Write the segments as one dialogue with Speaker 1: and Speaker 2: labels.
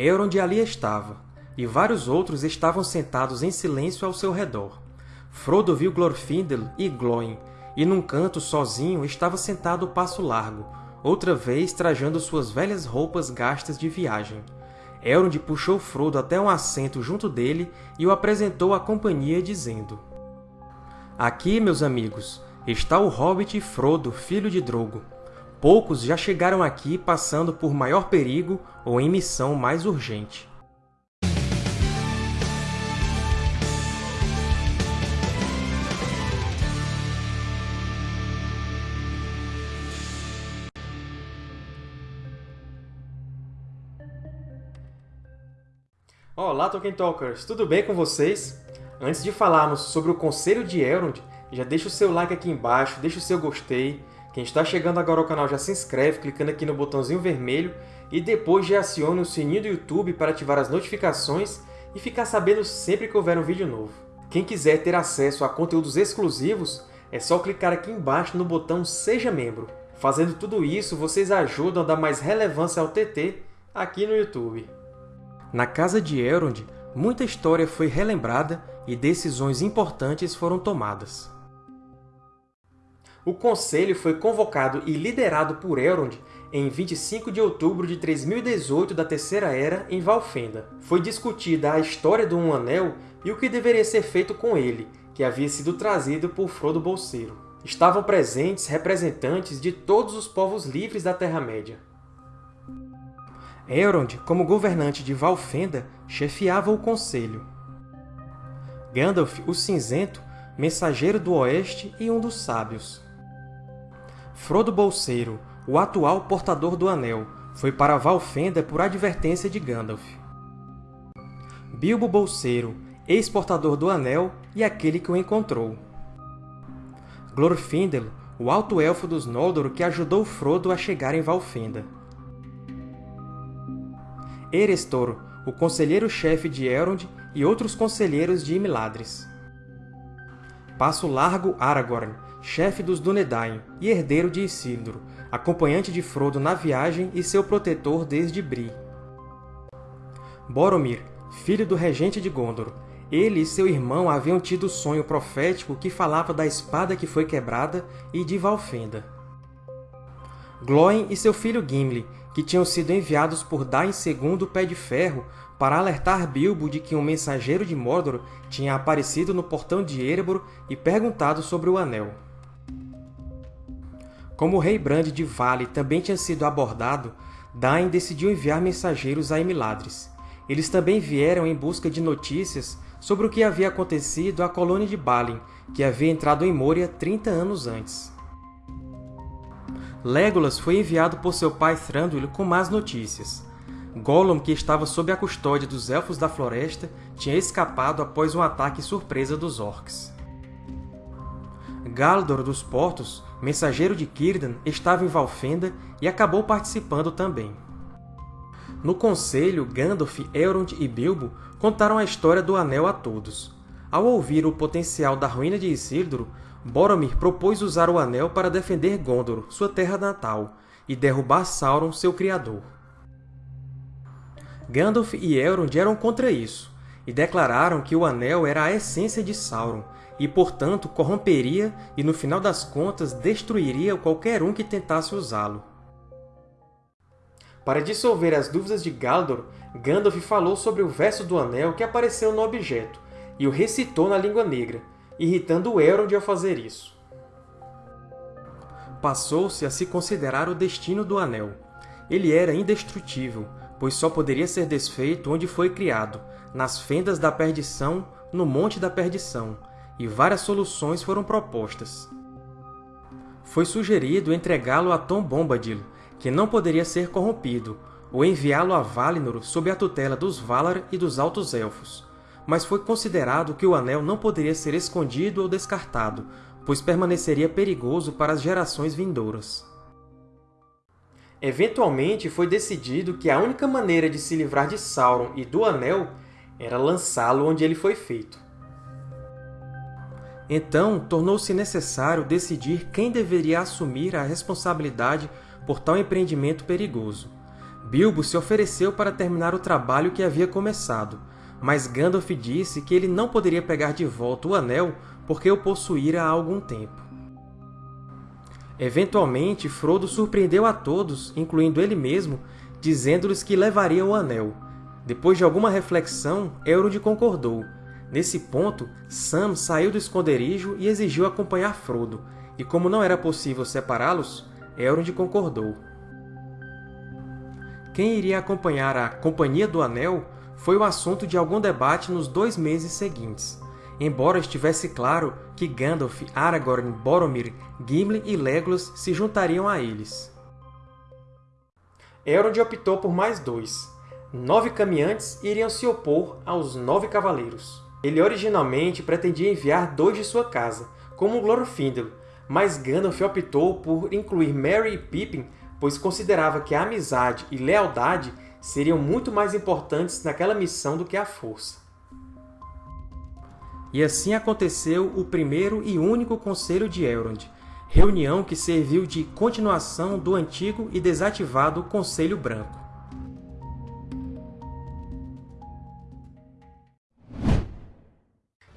Speaker 1: Elrond ali estava, e vários outros estavam sentados em silêncio ao seu redor. Frodo viu Glorfindel e Glóin, e num canto, sozinho, estava sentado o Passo Largo, outra vez trajando suas velhas roupas gastas de viagem. Elrond puxou Frodo até um assento junto dele e o apresentou à companhia, dizendo Aqui, meus amigos, está o hobbit Frodo, filho de Drogo. Poucos já chegaram aqui passando por maior perigo ou em missão mais urgente. Olá, Tolkien Talkers! Tudo bem com vocês? Antes de falarmos sobre o Conselho de Elrond, já deixa o seu like aqui embaixo, deixa o seu gostei. Quem está chegando agora ao canal já se inscreve clicando aqui no botãozinho vermelho e depois já acione o sininho do YouTube para ativar as notificações e ficar sabendo sempre que houver um vídeo novo. Quem quiser ter acesso a conteúdos exclusivos, é só clicar aqui embaixo no botão Seja Membro. Fazendo tudo isso, vocês ajudam a dar mais relevância ao TT aqui no YouTube. Na Casa de Elrond, muita história foi relembrada e decisões importantes foram tomadas. O Conselho foi convocado e liderado por Elrond em 25 de outubro de 3018 da Terceira Era, em Valfenda. Foi discutida a história do Um Anel e o que deveria ser feito com ele, que havia sido trazido por Frodo Bolseiro. Estavam presentes representantes de todos os povos livres da Terra-média. Elrond, como governante de Valfenda, chefiava o Conselho. Gandalf, o Cinzento, mensageiro do Oeste e um dos Sábios. Frodo Bolseiro, o atual portador do Anel, foi para Valfenda por advertência de Gandalf. Bilbo Bolseiro, ex-portador do Anel e aquele que o encontrou. Glorfindel, o alto elfo dos Noldor que ajudou Frodo a chegar em Valfenda. Erestor, o conselheiro-chefe de Elrond e outros conselheiros de Imladris. Passo Largo Aragorn, chefe dos Dúnedain e herdeiro de Isildur, acompanhante de Frodo na viagem e seu protetor desde Bree. Boromir, filho do regente de Gondor. Ele e seu irmão haviam tido o sonho profético que falava da espada que foi quebrada e de Valfenda. Glóin e seu filho Gimli, que tinham sido enviados por Dain II Pé de Ferro para alertar Bilbo de que um mensageiro de Mordor tinha aparecido no portão de Erebor e perguntado sobre o Anel. Como o rei Brand de Vale também tinha sido abordado, Dain decidiu enviar mensageiros a Imladris. Eles também vieram em busca de notícias sobre o que havia acontecido à colônia de Balin, que havia entrado em Moria 30 anos antes. Legolas foi enviado por seu pai Thranduil com más notícias. Gollum, que estava sob a custódia dos Elfos da Floresta, tinha escapado após um ataque surpresa dos Orcs. Galdor dos Portos, mensageiro de Círdan, estava em Valfenda e acabou participando também. No Conselho, Gandalf, Elrond e Bilbo contaram a história do Anel a todos. Ao ouvir o potencial da ruína de Isildur, Boromir propôs usar o Anel para defender Gondor, sua terra natal, e derrubar Sauron, seu criador. Gandalf e Elrond eram contra isso, e declararam que o Anel era a essência de Sauron, e, portanto, corromperia e, no final das contas, destruiria qualquer um que tentasse usá-lo. Para dissolver as dúvidas de Galdor, Gandalf falou sobre o verso do Anel que apareceu no objeto, e o recitou na língua negra, irritando Elrond ao fazer isso. Passou-se a se considerar o destino do Anel. Ele era indestrutível, pois só poderia ser desfeito onde foi criado, nas fendas da perdição, no Monte da Perdição, e várias soluções foram propostas. Foi sugerido entregá-lo a Tom Bombadil, que não poderia ser corrompido, ou enviá-lo a Valinor sob a tutela dos Valar e dos Altos Elfos, mas foi considerado que o Anel não poderia ser escondido ou descartado, pois permaneceria perigoso para as gerações vindouras. Eventualmente, foi decidido que a única maneira de se livrar de Sauron e do Anel era lançá-lo onde ele foi feito. Então, tornou-se necessário decidir quem deveria assumir a responsabilidade por tal empreendimento perigoso. Bilbo se ofereceu para terminar o trabalho que havia começado, mas Gandalf disse que ele não poderia pegar de volta o Anel porque o possuíra há algum tempo. Eventualmente, Frodo surpreendeu a todos, incluindo ele mesmo, dizendo-lhes que levaria o Anel. Depois de alguma reflexão, Elrond concordou. Nesse ponto, Sam saiu do esconderijo e exigiu acompanhar Frodo, e como não era possível separá-los, Elrond concordou. Quem iria acompanhar a Companhia do Anel foi o assunto de algum debate nos dois meses seguintes, embora estivesse claro que Gandalf, Aragorn, Boromir, Gimli e Legolas se juntariam a eles. Elrond optou por mais dois. Nove caminhantes iriam se opor aos Nove Cavaleiros. Ele originalmente pretendia enviar dois de sua casa, como Glorfindel, mas Gandalf optou por incluir Merry e Pippin, pois considerava que a amizade e lealdade seriam muito mais importantes naquela missão do que a força. E assim aconteceu o primeiro e único Conselho de Elrond, reunião que serviu de continuação do antigo e desativado Conselho Branco.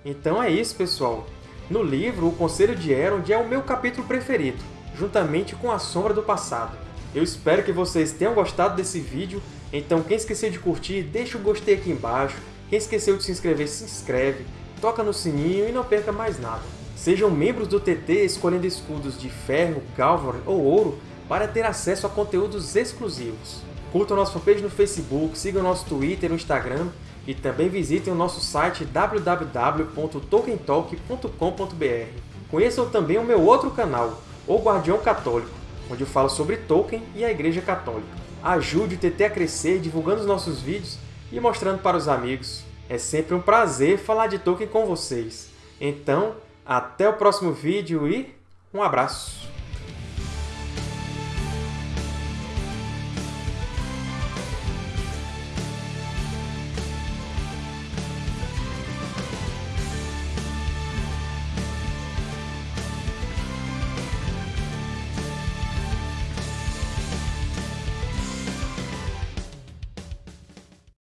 Speaker 1: Então é isso, pessoal! No livro, o Conselho de Elrond é o meu capítulo preferido, juntamente com A Sombra do Passado. Eu espero que vocês tenham gostado desse vídeo, então quem esqueceu de curtir, deixa o gostei aqui embaixo, quem esqueceu de se inscrever, se inscreve, toca no sininho e não perca mais nada. Sejam membros do TT escolhendo escudos de ferro, galvan ou ouro para ter acesso a conteúdos exclusivos. Curtam nossa fanpage no Facebook, sigam nosso Twitter e Instagram e também visitem o nosso site www.tolkientalk.com.br. Conheçam também o meu outro canal, O Guardião Católico, onde eu falo sobre Tolkien e a Igreja Católica. Ajude o TT a crescer divulgando os nossos vídeos e mostrando para os amigos. É sempre um prazer falar de Tolkien com vocês. Então, até o próximo vídeo e um abraço!